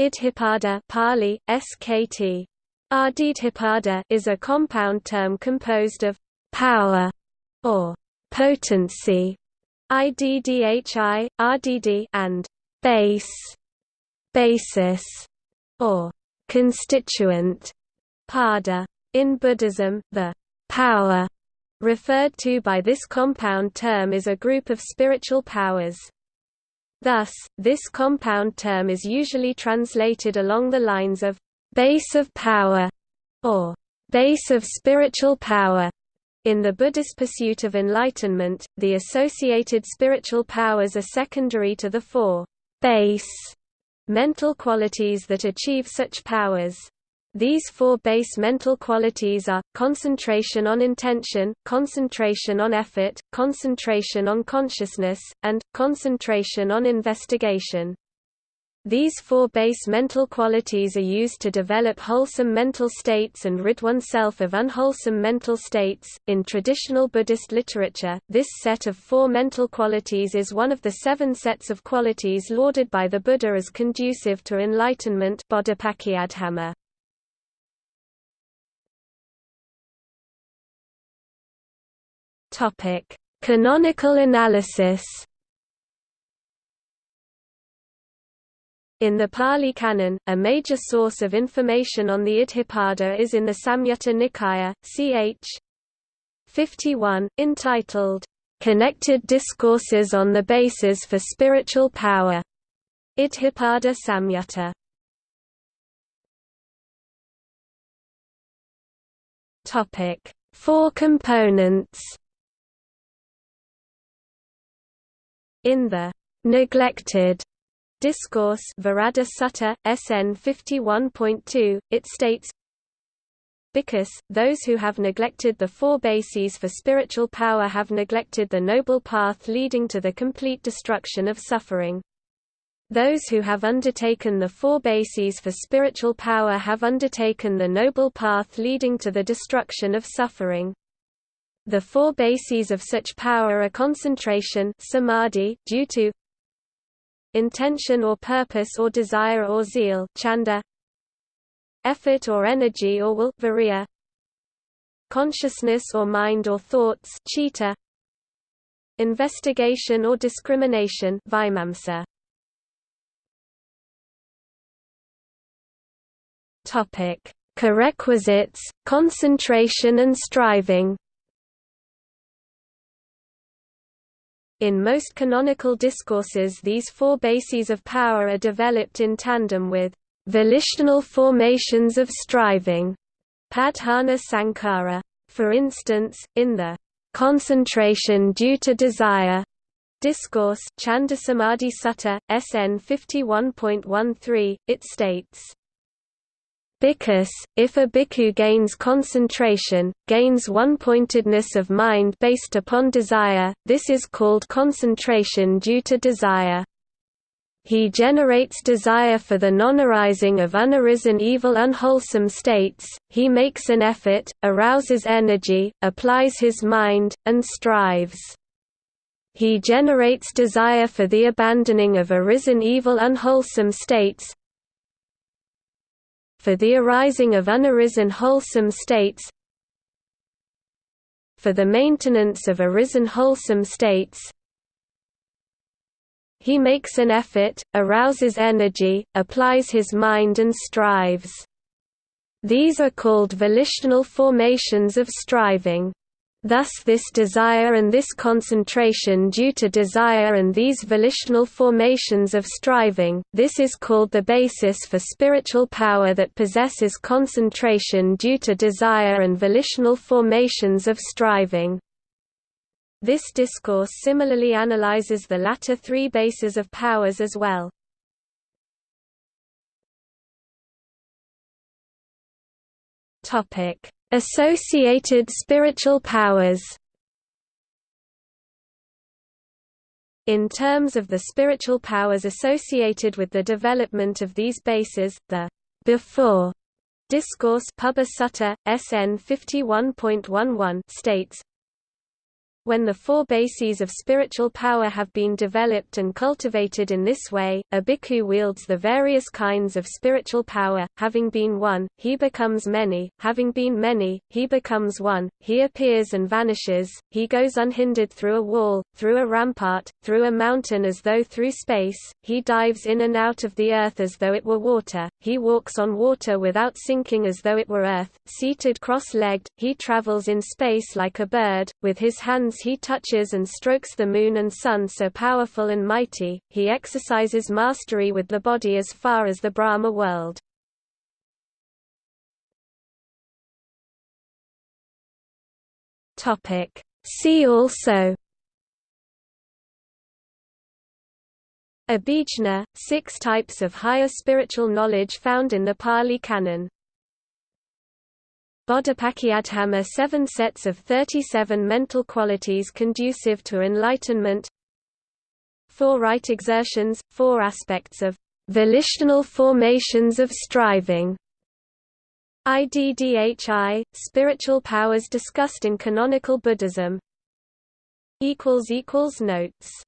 Iddhipada Pali, SKT. Ardidhipada is a compound term composed of power or potency IDDHI, RDD and base basis or constituent pada. In Buddhism, the power referred to by this compound term is a group of spiritual powers. Thus, this compound term is usually translated along the lines of base of power or base of spiritual power. In the Buddhist pursuit of enlightenment, the associated spiritual powers are secondary to the four base mental qualities that achieve such powers. These four base mental qualities are, concentration on intention, concentration on effort, concentration on consciousness, and, concentration on investigation. These four base mental qualities are used to develop wholesome mental states and rid oneself of unwholesome mental states. In traditional Buddhist literature, this set of four mental qualities is one of the seven sets of qualities lauded by the Buddha as conducive to enlightenment. Topic: Canonical analysis. In the Pali Canon, a major source of information on the Iddhipada is in the Samyutta Nikaya, ch. 51, entitled, "'Connected Discourses on the Bases for Spiritual Power' Iddhipada Samyutta. Four components In the neglected discourse Viraddha Sutta, SN 51.2, it states, because, those who have neglected the four bases for spiritual power have neglected the noble path leading to the complete destruction of suffering. Those who have undertaken the four bases for spiritual power have undertaken the noble path leading to the destruction of suffering. The four bases of such power are concentration samadhi, due to intention or purpose or desire or zeal chanda, effort or energy or will virya, consciousness or mind or thoughts chitta, investigation or discrimination vimamsa. Topic: Prerequisites, concentration and striving. In most canonical discourses these four bases of power are developed in tandem with volitional formations of striving padhana sankhara. For instance, in the concentration due to desire discourse Chandasamadhi Sutta, SN 51.13, it states, Because, if a bhikkhu gains concentration, gains one-pointedness of mind based upon desire, this is called concentration due to desire. He generates desire for the non-arising of unarisen evil unwholesome states, he makes an effort, arouses energy, applies his mind, and strives. He generates desire for the abandoning of arisen evil unwholesome states, for the arising of unarisen wholesome states for the maintenance of arisen wholesome states he makes an effort, arouses energy, applies his mind and strives. These are called volitional formations of striving. Thus this desire and this concentration due to desire and these volitional formations of striving, this is called the basis for spiritual power that possesses concentration due to desire and volitional formations of striving. This discourse similarly analyzes the latter three bases of powers as well. Topic Associated spiritual powers. In terms of the spiritual powers associated with the development of these bases, the before discourse Pubba Sutta, SN 51.11 states, When the four bases of spiritual power have been developed and cultivated in this way, a bhikkhu wields the various kinds of spiritual power, having been one, he becomes many, having been many, he becomes one, he appears and vanishes, he goes unhindered through a wall, through a rampart, through a mountain as though through space, he dives in and out of the earth as though it were water, he walks on water without sinking as though it were earth, seated cross-legged, he travels in space like a bird, with his hands hands he touches and strokes the moon and sun so powerful and mighty, he exercises mastery with the body as far as the Brahma world. See also Abhijna, six types of higher spiritual knowledge found in the Pali Canon Bodhipakkhiyadhamma seven sets of 37 mental qualities conducive to enlightenment. Four right exertions, four aspects of volitional formations of striving. IDDHI, spiritual powers discussed in canonical Buddhism. Notes